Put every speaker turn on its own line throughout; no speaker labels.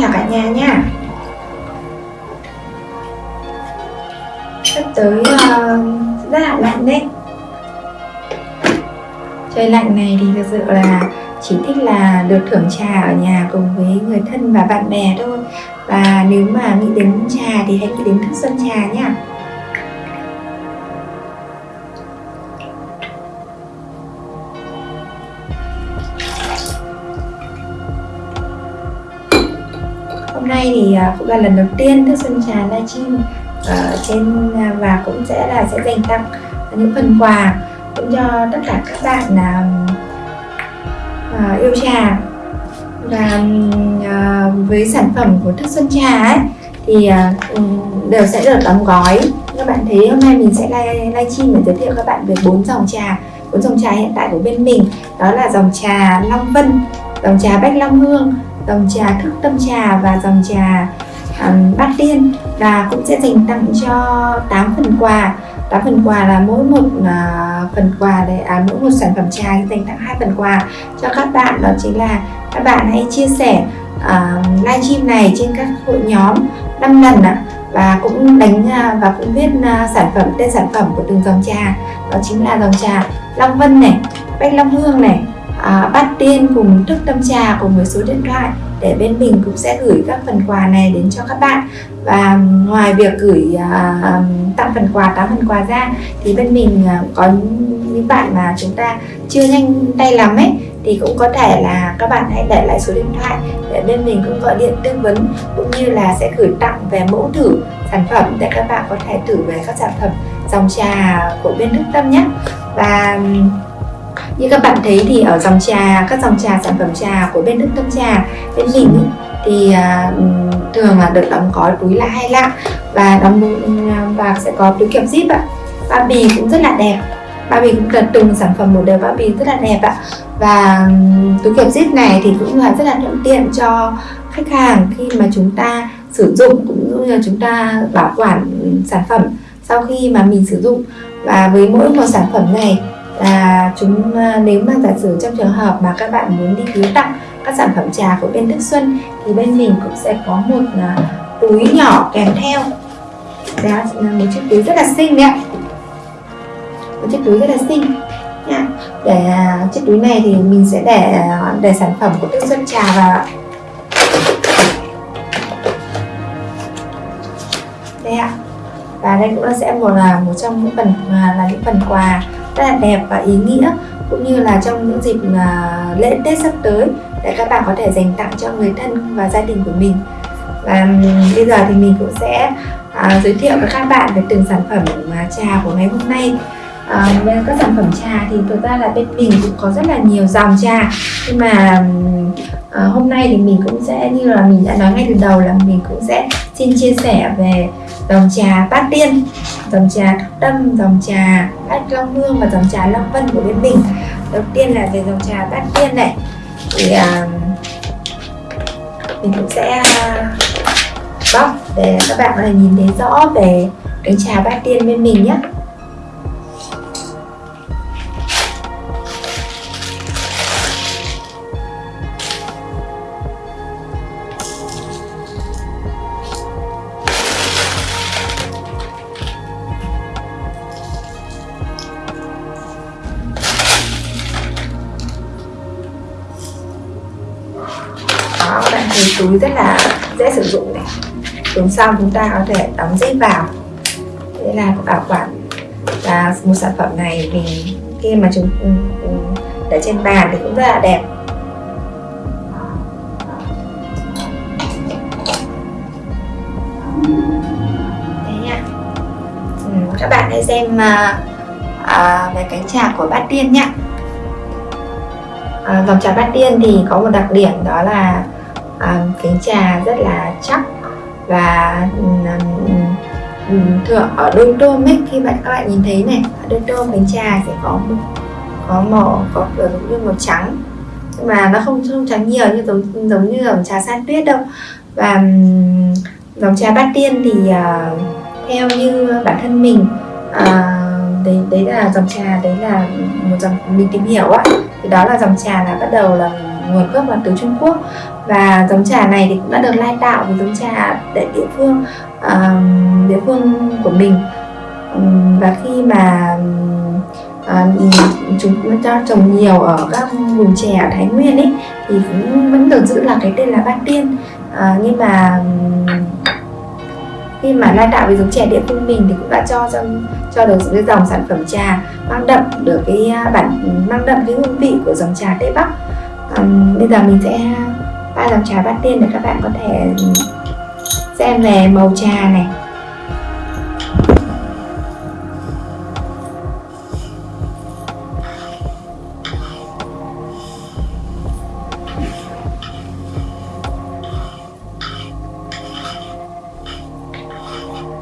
chào cả nhà nha. Sắp tới uh, rất là lạnh đấy. Trời lạnh này thì thực sự là chỉ thích là được thưởng trà ở nhà cùng với người thân và bạn bè thôi. Và nếu mà nghĩ đến trà thì hãy nghĩ đến thức xuân trà nha. Thì cũng là lần đầu tiên thức xuân trà livestream ở trên à, và cũng sẽ là sẽ dành tặng những phần quà cũng cho tất cả các bạn là uh, yêu trà. Và uh, với sản phẩm của thức xuân trà ấy thì uh, đều sẽ được đóng gói. Các bạn thấy hôm nay mình sẽ livestream để giới thiệu các bạn về bốn dòng trà bốn dòng trà hiện tại của bên mình. Đó là dòng trà Long Vân dòng trà Bách Long Hương dòng trà Thức Tâm Trà và dòng trà um, Bát Tiên. Và cũng sẽ dành tặng cho 8 phần quà. 8 phần quà là mỗi một uh, phần quà để à, mỗi một sản phẩm trà dành tặng hai phần quà cho các bạn. Đó chính là các bạn hãy chia sẻ uh, livestream này trên các hội nhóm 5 lần ạ. Và cũng đánh uh, và cũng viết uh, sản phẩm tên sản phẩm của từng dòng trà. Đó chính là dòng trà Long Vân này Bách Long Hương này à, bắt Tiên cùng thức tâm trà cùng với số điện thoại để bên mình cũng sẽ gửi các phần quà này đến cho các bạn. Và ngoài việc gửi à, tặng phần quà tám phần quà ra thì bên mình à, có những bạn mà chúng ta chưa nhanh tay lắm ấy thì cũng có thể là các bạn hãy để lại số điện thoại để bên mình cũng gọi điện tư vấn cũng như là sẽ gửi tặng về mẫu thử sản phẩm để các bạn có thể thử về các sản phẩm dòng trà của bên Đức Tâm nhé. Và như các bạn thấy thì ở dòng trà các dòng trà sản phẩm trà của bên Đức Tâm Trà bên mình thì uh, thường là được đóng gói túi là hai lạng và đóng và sẽ có túi kẹp zip ạ. Bao bì cũng rất là đẹp. Bao bì cũng là từng sản phẩm một đều bao bì rất là đẹp ạ. Và túi kẹp zip này thì cũng là rất là thuận tiện cho khách hàng khi mà chúng ta sử dụng cũng như là chúng ta bảo quản sản phẩm sau khi mà mình sử dụng. Và với mỗi một sản phẩm này là chúng à, nếu mà giả sử trong trường hợp mà các bạn muốn đi biếu tặng các sản phẩm trà của bên Đức Xuân thì bên mình cũng sẽ có một uh, túi nhỏ kèm theo. Đó là một chiếc túi rất là xinh đấy ạ. Một chiếc túi rất là xinh nha. Để uh, chiếc túi này thì mình sẽ để uh, để sản phẩm của Đức Xuân trà vào đây ạ. Và đây cũng là sẽ một là một trong những phần là những phần quà rất là đẹp và ý nghĩa cũng như là trong những dịp à, lễ Tết sắp tới để các bạn có thể dành tặng cho người thân và gia đình của mình. Và bây giờ thì mình cũng sẽ à, giới thiệu với các bạn về từng sản phẩm à, trà của ngày hôm nay. À, về các sản phẩm trà thì thực ra là bên mình cũng có rất là nhiều dòng trà. Nhưng mà à, hôm nay thì mình cũng sẽ như là mình đã nói ngay từ đầu là mình cũng sẽ xin chia sẻ về dòng trà bát tiên dòng trà Thúc tâm dòng trà bát long hương và dòng trà long vân của bên mình. Đầu tiên là về dòng trà bát tiên này. Thì à, mình cũng sẽ à, bóc để các bạn có thể nhìn thấy rõ về cái trà bát tiên bên mình nhé. Túi rất là dễ sử dụng này. Dùng xong chúng ta có thể đóng dây vào. Thế là bảo quản và một sản phẩm này thì khi mà chúng ừ, ừ, để trên bàn thì cũng rất là đẹp. Ừ, các bạn hãy xem à, à, về cánh trà của bát tiên nhé à, dòng trà bát tiên thì có một đặc điểm đó là um, kính trà rất là chắc và um, thường ở đôi tôm ấy khi bạn các bạn nhìn thấy này ở đôi tôm kính trà sẽ có có màu có giống như màu trắng nhưng mà nó không không trắng nhiều như giống giống như dòng trà san tuyết đâu. Và um, dòng trà bát tiên thì uh, theo như bản thân mình uh, đấy đấy là dòng trà đấy là một dòng mình tìm hiểu á thì đó là dòng trà là bắt đầu là nguồn gốc là từ Trung Quốc và giống trà này thì cũng đã được lai tạo với giống trà tại địa phương uh, địa phương của mình. Um, và khi mà uh, chúng cho trồng nhiều ở các vùng chè ở Thái Nguyên ấy thì cũng vẫn được giữ là cái tên là Bát Tiên. Uh, nhưng mà khi mà lai tạo với giống chè địa phương mình thì cũng đã cho cho cho được cái dòng sản phẩm trà mang đậm được cái à, bản mang đậm cái hương vị của dòng trà Tây Bắc. Um, bây giờ mình sẽ ba dòng trà bát tiên để các bạn có thể xem về màu trà này.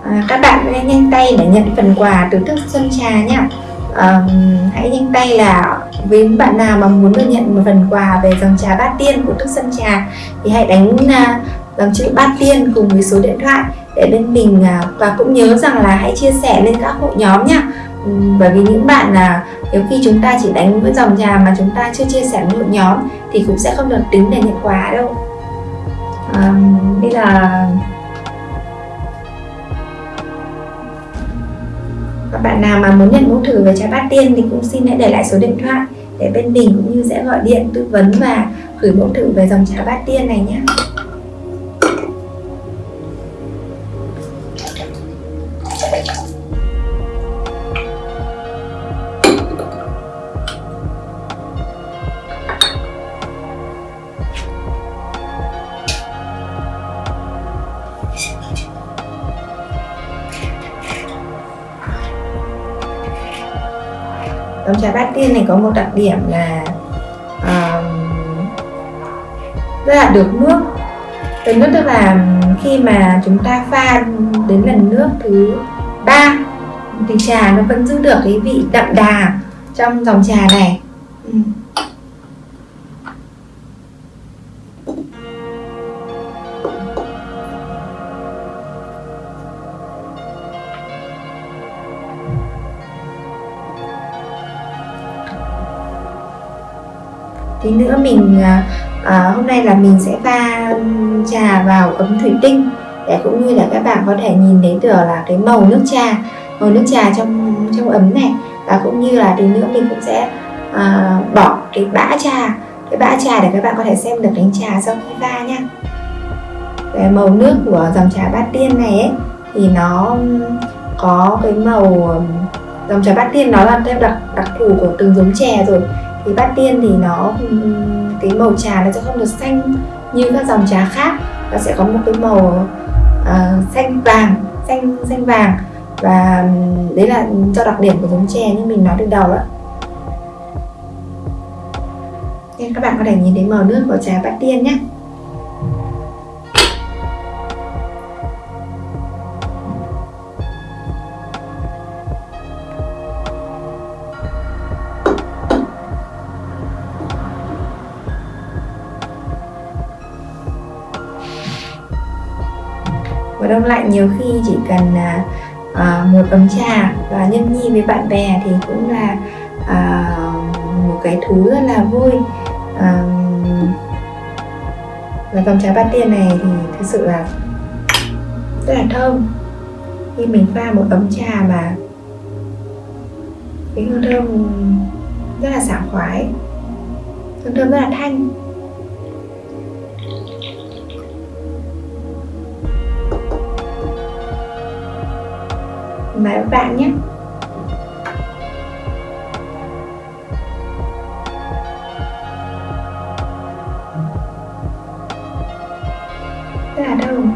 À, các bạn hãy nhanh tay để nhận phần quà từ thức xuân trà nhé à, hãy nhanh tay là với bạn nào mà muốn được nhận một phần quà về dòng trà bát tiên của Thức Sân Trà thì hãy đánh uh, dòng chữ bát tiên cùng với số điện thoại để bên mình uh, và cũng nhớ rằng là hãy chia sẻ lên các hội nhóm nha bởi vì những bạn là nếu khi chúng ta chỉ đánh với dòng trà mà chúng ta chưa chia sẻ với hội nhóm thì cũng sẽ không được tính để nhận quà đâu. Um, bây giờ các bạn nào mà muốn nhận mẫu thử về trà bát tiên thì cũng xin hãy để lại số điện thoại để bên mình cũng như sẽ gọi điện tư vấn và gửi mẫu thử về dòng trà bát tiên này nhé. Trà bát tiên này có một đặc điểm là uh, rất là được nước. Được nước tức là khi mà chúng ta pha đến lần nước thứ ba thì trà nó vẫn giữ được cái vị đậm đà trong dòng trà này. Tí nữa mình à, à, hôm nay là mình sẽ pha um, trà vào ấm thủy tinh để cũng như là các bạn có thể nhìn thấy được là cái màu nước trà màu nước trà trong trong ấm này. Và cũng như là tí nữa mình cũng sẽ à, bỏ cái bã trà cái bã trà để các bạn có thể xem được đánh trà sau khi pha nha. Về màu nước của dòng trà bát tiên này ấy, thì nó um, có cái màu um, dòng trà bát tiên nó là theo đặc đặc thù của từng giống chè rồi thì bát tiên thì nó cái màu trà nó sẽ không được xanh như các dòng trà khác. Nó sẽ có một cái màu uh, xanh vàng xanh xanh vàng. Và đấy là do đặc điểm của giống chè như mình nói từ đầu ạ nên các bạn có thể nhìn thấy màu nước của trà bát tiên nhé đông lạnh nhiều khi chỉ cần à, à, một ấm trà và nhâm nhi với bạn bè thì cũng là à, một cái thú rất là vui. À, và dòng trà bát tiên này thì thực sự là rất là thơm. Khi mình pha một ấm trà mà cái hương thơm rất là sảng khoái hương thơm rất là thanh. Mời các bạn nhé. Rất là đâu?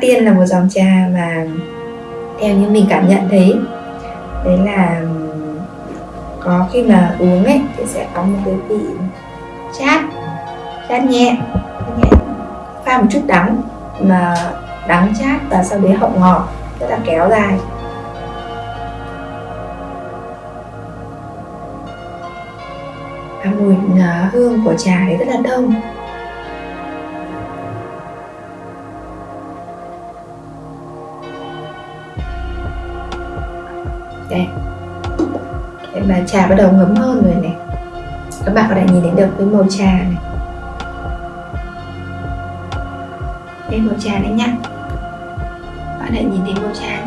Tiên là một dòng trà mà theo như mình cảm nhận thấy, đấy là có khi mà uống ấy thì sẽ có một cái vị chát chát nhẹ nhẹ. Pha một chút đắng mà đắng chát và sau đấy hậu ngọt, rất là kéo dài. Và mùi à, hương của trà ấy rất là thơm. Đây. Để mà trà bắt đầu ngấm hơn rồi này. Các bạn có thể nhìn thấy được cái màu trà này. Đây màu trà đấy nhá. Bạn hãy nhìn thấy màu trà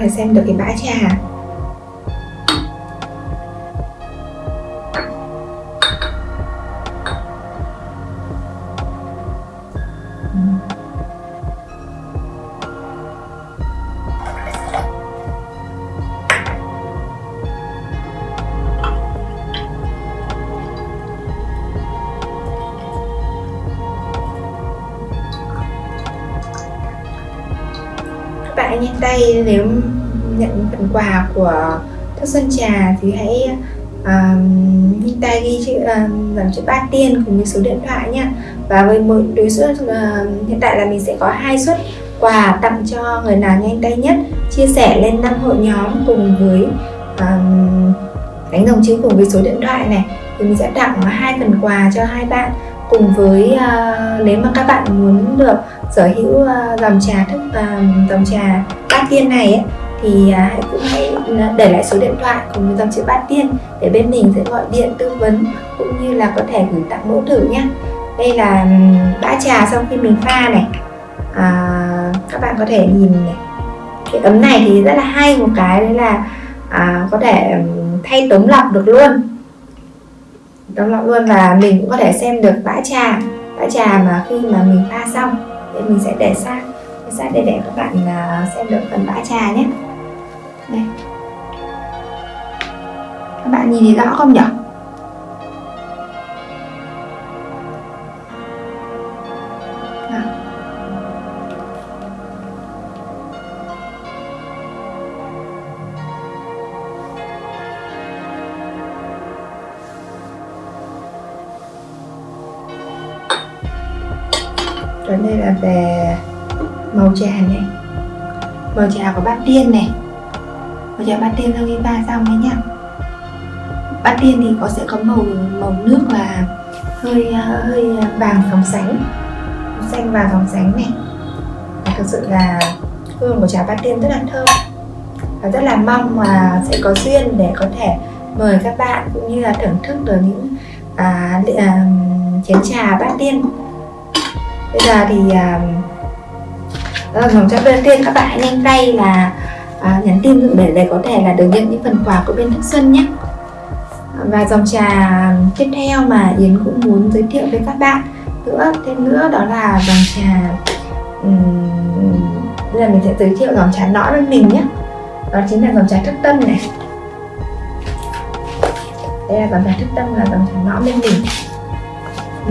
thể xem được cái bã trà. Bạn nhanh tay nếu nhận phần quà của thất xuân trà thì hãy uh, nhanh tay ghi chữ uh, dòng chữ ba tiên cùng với số điện thoại nha và với mỗi đối suất uh, hiện tại là mình sẽ có hai suất quà tặng cho người nào nhanh tay nhất. Chia sẻ lên năm hội nhóm cùng với uh, đánh dòng chữ cùng với số điện thoại này. Thì mình sẽ tặng hai phần quà cho hai bạn cùng với uh, nếu mà các bạn muốn được sở hữu uh, dòng trà thức uh, dòng trà bát tiên này ấy, thì uh, hãy cũng hãy để lại số điện thoại cùng với dòng chữ bát tiên để bên mình sẽ gọi điện tư vấn cũng như là có thể gửi tặng mẫu thử nhé đây là ừ, bã trà sau khi mình pha này. À, các bạn có thể nhìn này. Cái ấm này thì rất là hay một cái đấy là à, có thể ừ, thay tống lọc được luôn tống lọc luôn và mình cũng có thể xem được bã trà. Bã trà mà khi mà mình pha xong, thì mình sẽ để sang sát để để các bạn à, xem được phần bã trà nhé. Đây. Các bạn nhìn thấy rõ không nhỉ là về màu trà này. Màu trà của bát tiên này. Màu trà bát tiên sau khi pha xong đấy nhá bát tiên thì có sẽ có màu màu nước là hơi ờ, hơi vàng sóng sánh. Xanh vàng sóng sánh này. Và thực sự là hương của trà bát tiên rất là thơm. Và rất là mong mà sẽ có duyên để có thể mời các bạn cũng như là thưởng thức được những à, à, chén trà bát tiên bây giờ thì à, dòng cho bên tiên các bạn nhanh tay là à, nhắn tin để để có thể là được nhận những phần quà của bên Thức Xuân nhé. Và dòng trà tiếp theo mà Yến cũng muốn giới thiệu với các bạn nữa thêm nữa đó là dòng trà um, bây giờ mình sẽ giới thiệu dòng trà nõ bên mình nhé. Đó chính là dòng trà thức tâm này. Đây là dòng trà thức tâm là dòng trà nõ bên mình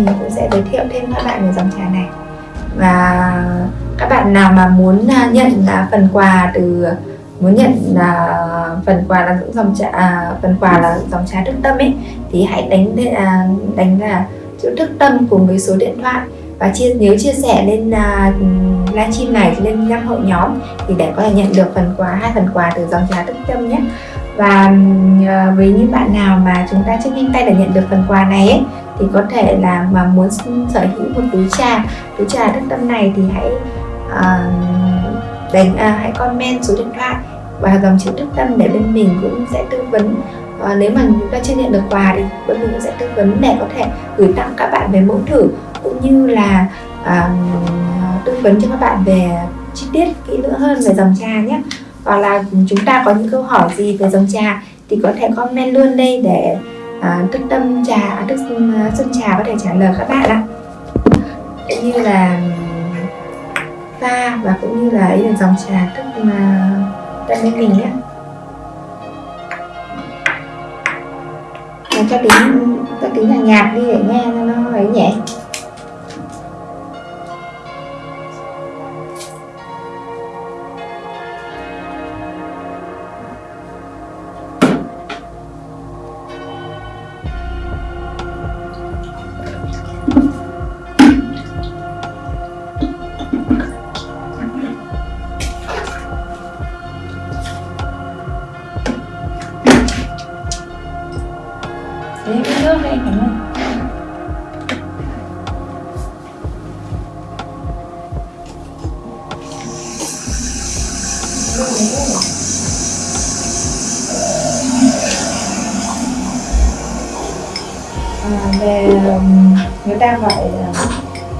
mình cũng sẽ giới thiệu thêm các bạn về dòng trà này. Và các bạn nào mà muốn à, nhận là phần quà từ muốn nhận là phần quà là những dòng trà à, phần quà là dòng trà thức tâm ấy thì hãy đánh à, đánh là chữ thức tâm cùng với số điện thoại. Và chia nếu chia sẻ lên uh, livestream này lên năm hội nhóm thì để có thể nhận được phần quà hai phần quà từ dòng trà thức tâm nhé. Và uh, với những bạn nào mà chúng ta chưa nhanh tay để nhận được phần quà này ấy, thì có thể là mà muốn sở hữu một túi trà túi trà thức tâm này thì hãy uh, đánh uh, hãy comment số điện thoại và dòng chữ đức tâm để bên mình cũng sẽ tư vấn. Uh, nếu mà chúng ta chưa nhận được quà thì bên mình cũng sẽ tư vấn để có thể gửi tặng các bạn về mẫu thử cũng như là uh, tư vấn cho các bạn về chi tiết kỹ lưỡng hơn về dòng trà nhé. Hoặc là chúng ta có những câu hỏi gì về dòng trà thì có thể comment luôn đây để à, tâm trà à, Đức ừ, xuân trà có thể trả lời các bạn ạ. Cũng như là pha và cũng như là ấy là dòng trà tức ừ, mà tâm bên mình nhé cho tiếng cho tiếng nhạc nhạc đi để nghe nó ấy nhẹ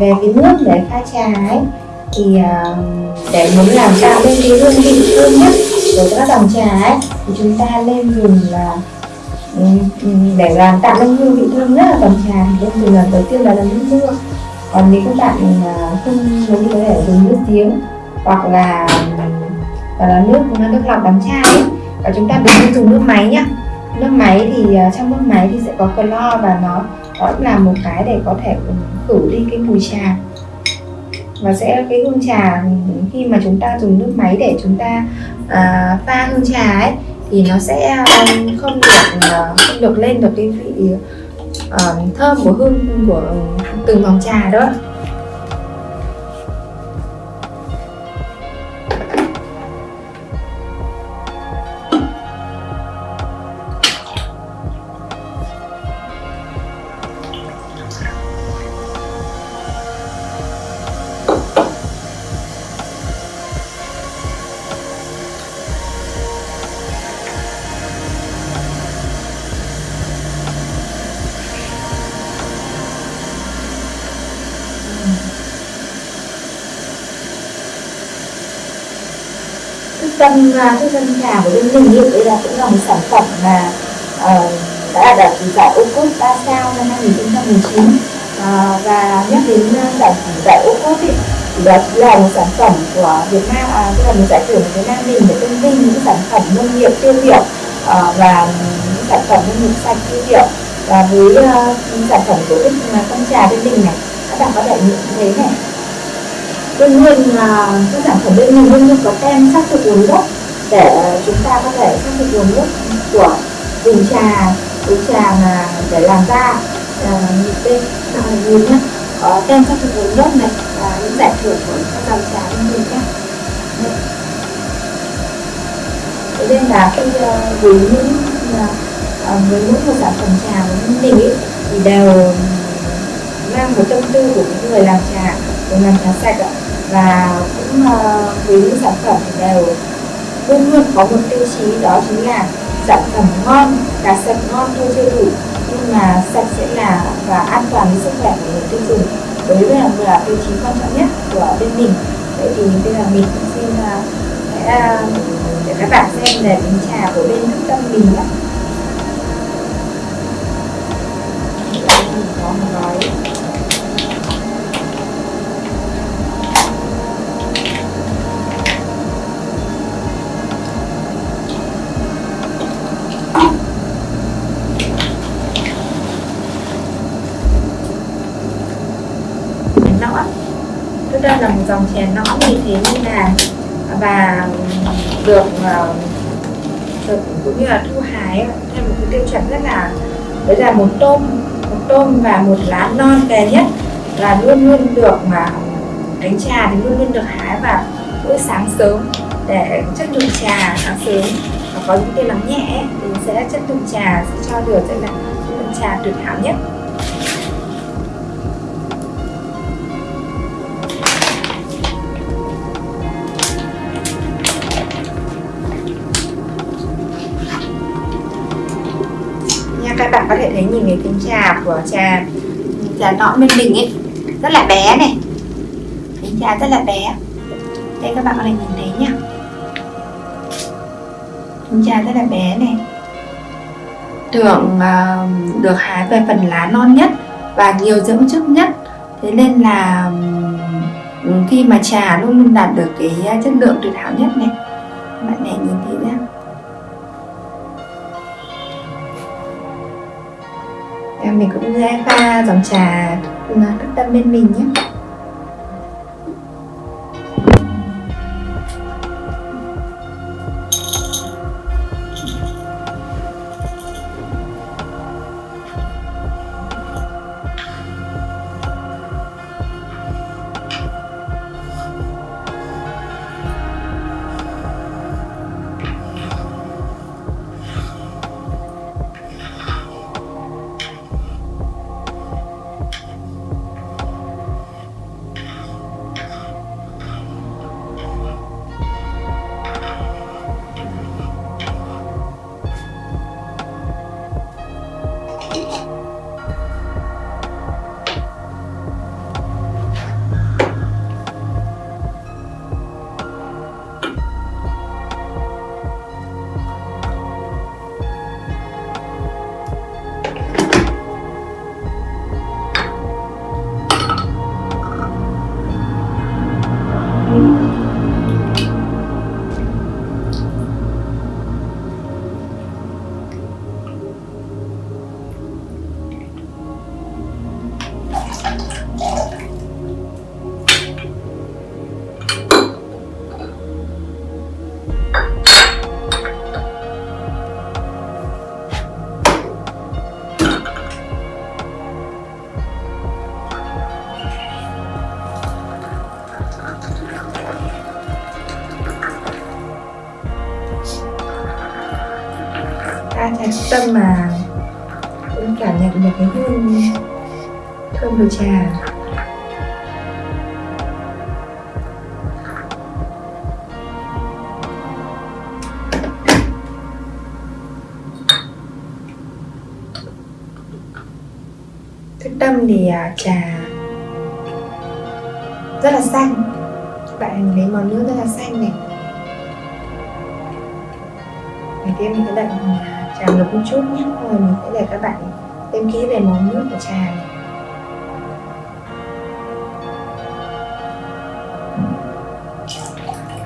về cái nước để pha trà ấy. Thì ờ, để muốn làm tạo lên cái hương vị thơm nhất của các dòng trà ấy, thì chúng ta nên dùng ờ, là để làm tạo nên hương vị thơm nhất là dòng trà thì nên dùng lần đầu tiên là lần nước mưa còn nếu các bạn ờ, không muốn thì có thể dùng nước giếng hoặc là là nước nước lọc đóng chai ấy. và chúng ta đừng nên dùng nước máy nhá. Nước máy thì trong nước máy thì sẽ có clo và nó đó là một cái để có thể khử đi cái mùi trà. Và sẽ cái hương trà khi mà chúng ta dùng nước máy để chúng ta à, pha hương trà ấy thì nó sẽ à, không được à, không được lên được cái vị uh, thơm của hương của từng vòng trà đó. Tâm thức dân trà của bên mình hiện đây là cũng là một sản phẩm mà uh, đã đạt giải ô cốt 3 sao năm 2019 uh, ờ, và nhắc đến ờ, giải giải ô cốt thì đó là một sản phẩm của Việt Nam, à, tức là một giải thưởng của Việt Nam mình để tôn vinh những sản phẩm nông nghiệp tiêu biểu uh, và những sản phẩm nông nghiệp sạch tiêu biểu. Và với uh, sản phẩm của cái con à, trà bên mình này các bạn có thể nhận thấy này đương nhiên là các sản phẩm bên mình luôn luôn có tem xác thực nguồn gốc để chúng ta có thể xác thực nguồn gốc của vùng trà vùng trà mà để làm ra à, những bên à, nhìn nhá. Có tem xác thực nguồn gốc này và những giải thưởng của các dòng trà bên mình nhá. Thế nên là khi với những với mỗi một sản phẩm trà của mình ấy, thì đều mang một tâm tư của những người làm trà người làm trà sạch ạ và cũng uh, với những sản phẩm đều luôn luôn có một tiêu chí đó chính là sản phẩm ngon là sạch ngon thôi chưa đủ nhưng mà sạch sẽ là và an toàn với sức khỏe của người tiêu dùng. Đấy là là tiêu chí quan trọng nhất của bên mình. Vậy thì bây giờ mình cũng xin uh, sẽ uh, để các bạn xem về bình trà của bên trung tâm mình nhé. Có một gói. Dòng chè nõn như thế nên là, và được ờ, được cũng như là thu hái theo một cái tiêu chuẩn rất là, đấy là một tôm một tôm và một lá non kề nhất là luôn luôn được mà đánh trà thì luôn luôn được hái vào buổi sáng sớm để chất lượng trà sáng sớm. Và có những cái nắng nhẹ thì sẽ chất lượng trà sẽ cho được sẽ là chất lượng trà tuyệt hảo nhất. Của trà trà nõn bên mình ấy rất là bé này. Cánh trà rất là bé. Đây các bạn có thể nhìn thấy nhá. Trà rất là bé này. Tưởng uh, được hái về phần lá non nhất và nhiều dưỡng chất nhất. Thế nên là um, khi mà trà luôn luôn đạt được cái chất lượng tuyệt hảo nhất này. Bạn này nhìn thấy nhá. Mình cũng ra pha dòng trà ừ, thức tâm bên mình nhé. Tâm mà cũng cảm nhận được cái hương thơm của trà. Thức tâm thì à, trà rất là xanh. Bạn lấy màu nước rất là xanh này. Đầu tiên mình sẽ đợi một chút nhé. Rồi mình sẽ để các bạn thêm kỹ về món nước của trà này.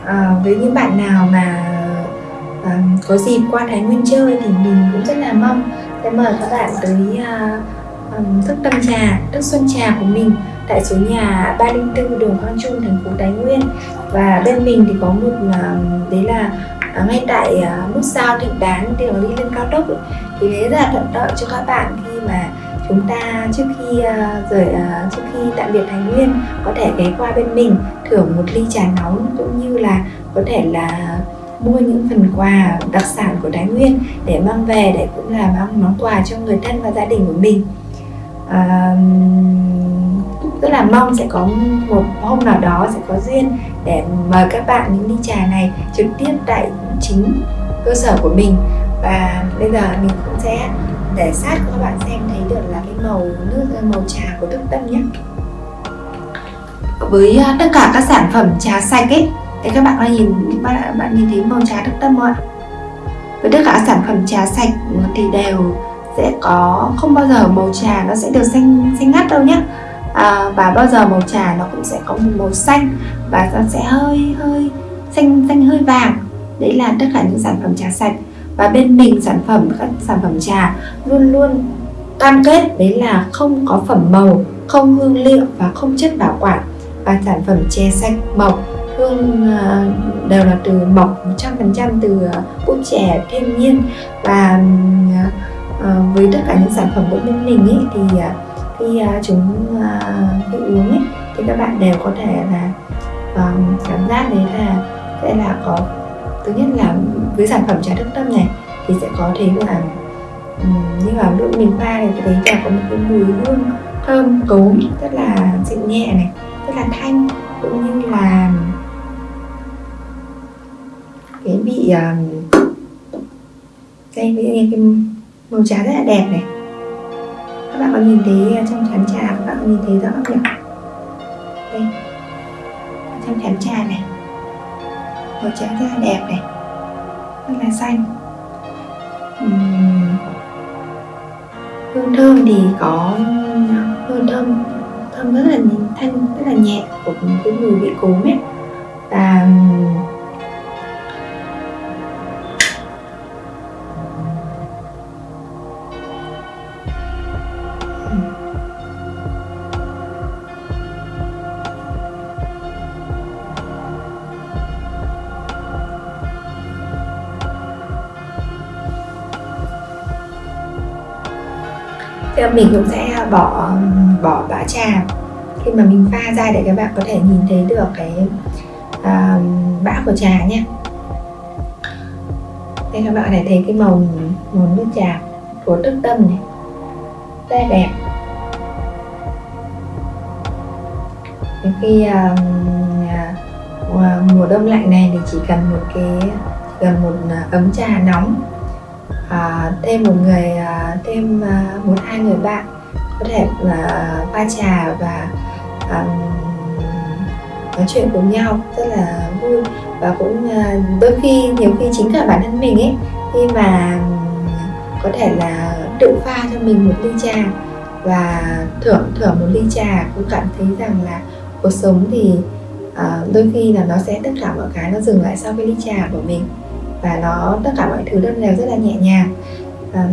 À, Với những bạn nào mà à, có dịp qua Thái Nguyên chơi thì mình cũng rất là mong sẽ mời các bạn tới à, à thức tâm trà, thức xuân trà của mình tại số nhà 304 đường Quang Trung, thành phố Thái Nguyên. Và bên mình thì có một à, đấy là uh, ngay tại uh, nút giao Thịnh Đán mà đi lên cao tốc ấy, thì đấy rất là thuận lợi cho các bạn khi mà chúng ta trước khi uh, rời uh, trước khi tạm biệt Thái Nguyên có thể ghé qua bên mình thưởng một ly trà nóng cũng như là có thể là mua những phần quà đặc sản của Thái Nguyên để mang về để cũng là mang món quà cho người thân và gia đình của mình. À, rất là mong sẽ có một hôm nào đó sẽ có duyên để mời các bạn những ly trà này trực tiếp tại chính cơ sở của mình. Và bây giờ mình cũng sẽ để sát cho các bạn xem thấy được là cái màu nước màu trà của thức tâm nhé. Với à, tất cả các sản phẩm trà sạch ấy thì các bạn có nhìn bạn, bạn nhìn thấy màu trà thức tâm không ạ? Với tất cả các sản phẩm trà sạch thì đều sẽ có không bao giờ màu trà nó sẽ được xanh xanh ngắt đâu nhé à, và bao giờ màu trà nó cũng sẽ có một màu xanh và nó sẽ hơi hơi xanh xanh hơi vàng. Đấy là tất cả những sản phẩm trà sạch. Và bên mình sản phẩm các sản phẩm trà luôn luôn cam kết đấy là không có phẩm màu không hương liệu và không chất bảo quản. Và sản phẩm chè sạch mộc hương à, đều là từ mộc 100% từ à, bút chè thiên nhiên. Và à, với tất cả những sản phẩm của bên mình ấy thì khi à, chúng à, khi uống ấy thì các bạn đều có thể là um, cảm giác đấy là sẽ là có thứ nhất là với sản phẩm trà thức tâm này thì sẽ có thấy là um, như là lúc mình pha thì thấy là có một cái mùi hương thơm cốm rất là dịu nhẹ này rất là thanh cũng như là cái vị à, um, đây cái, cái màu trà rất là đẹp này các bạn có nhìn thấy trong chén trà các bạn có nhìn thấy rõ không nhỉ? Đây. Trong chén trà này. Màu trà rất là đẹp này. Rất là xanh. Uhm. hương thơm thì có hương thơm thơm rất là thanh, rất là nhẹ của cái mùi vị cốm ấy. Và thì mình cũng sẽ bỏ bỏ bã trà. Khi mà mình pha ra để các bạn có thể nhìn thấy được cái uh, bã của trà nhé. Đây các bạn có thể thấy cái màu màu nước trà của tức tâm này. Rất là đẹp. Khi uh, uh, mùa đông lạnh này thì chỉ cần một cái cần một ấm trà nóng à, thêm một người à, thêm à, một hai người bạn có thể là pha trà và à, nói chuyện cùng nhau rất là vui. Và cũng à, đôi khi nhiều khi chính cả bản thân mình ấy khi mà có thể là tự pha cho mình một ly trà và thưởng thưởng một ly trà cũng cảm thấy rằng là cuộc sống thì à, đôi khi là nó sẽ tất cả mọi cái nó dừng lại sau cái ly trà của mình và nó tất cả mọi thứ đơn đều rất là nhẹ nhàng. Um,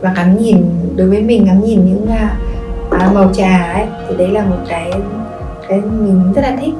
và ngắm nhìn đối với mình ngắm nhìn những uh, màu trà ấy thì đấy là một cái cái mình rất là thích.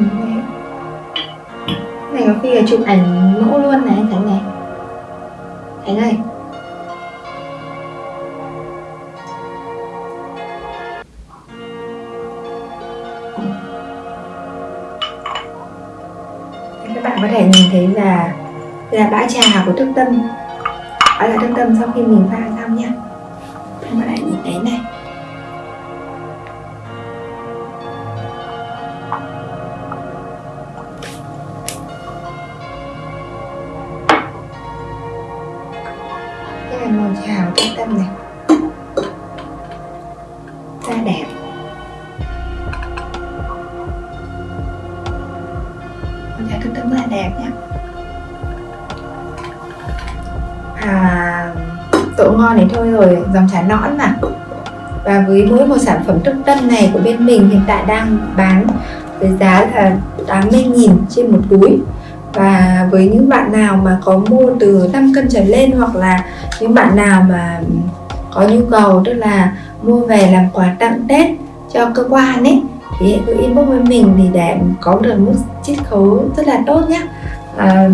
Này. có khi là chụp ảnh mẫu luôn này, anh Khánh này. Khánh ơi. Các bạn có thể nhìn thấy là là bã trà của thức tâm. Đó là thức tâm sau khi mình pha xong nhé đẹp nhá. À, độ ngon này thôi rồi dòng trà nõn mà. Và với mỗi một sản phẩm thức tâm này của bên mình hiện tại đang bán với giá là 80.000 trên một túi. Và với những bạn nào mà có mua từ 5 cân trở lên hoặc là những bạn nào mà có nhu cầu tức là mua về làm quà tặng Tết cho cơ quan ấy thì hãy cứ inbox với mình thì để có được mức chiết khấu rất là tốt nhé à,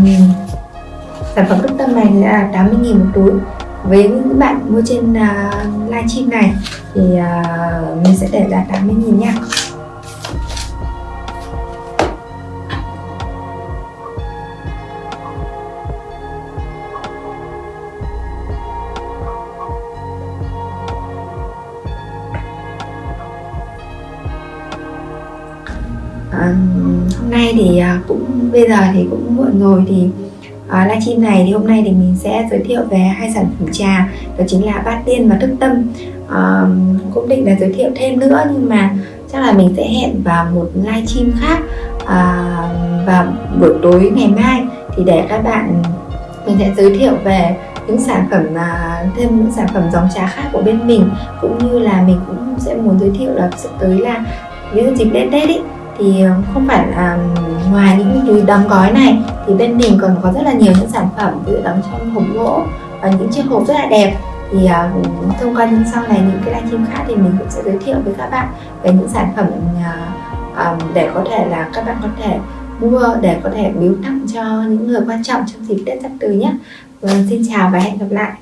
sản phẩm trung tâm này là 80.000 một túi. Với những bạn mua trên uh, livestream này thì uh, mình sẽ để giá 80.000 nha À, hôm nay thì ờ, cũng bây giờ thì cũng muộn rồi thì à, livestream này thì hôm nay thì mình sẽ giới thiệu về hai sản phẩm trà đó chính là bát tiên và thức tâm. À, cũng định là giới thiệu thêm nữa nhưng mà chắc là mình sẽ hẹn vào một livestream khác à, vào buổi tối ngày mai. Thì để các bạn mình sẽ giới thiệu về những sản phẩm uh, thêm những sản phẩm dòng trà khác của bên mình. Cũng như là mình cũng sẽ muốn giới thiệu là sắp tới là những dịp đến Tết ý thì ờ, không phải là ngoài những túi đóng gói này thì bên mình còn có rất là nhiều những sản phẩm tự đóng trong hộp gỗ và những chiếc hộp rất là đẹp thì uh, thông qua những sau này những cái livestream khác thì mình cũng sẽ giới thiệu với các bạn về những sản phẩm uh, um, để có thể là các bạn có thể mua để có thể biếu tặng cho những người quan trọng trong dịp Tết sắp tới nhé. Vâng, xin chào và hẹn gặp lại.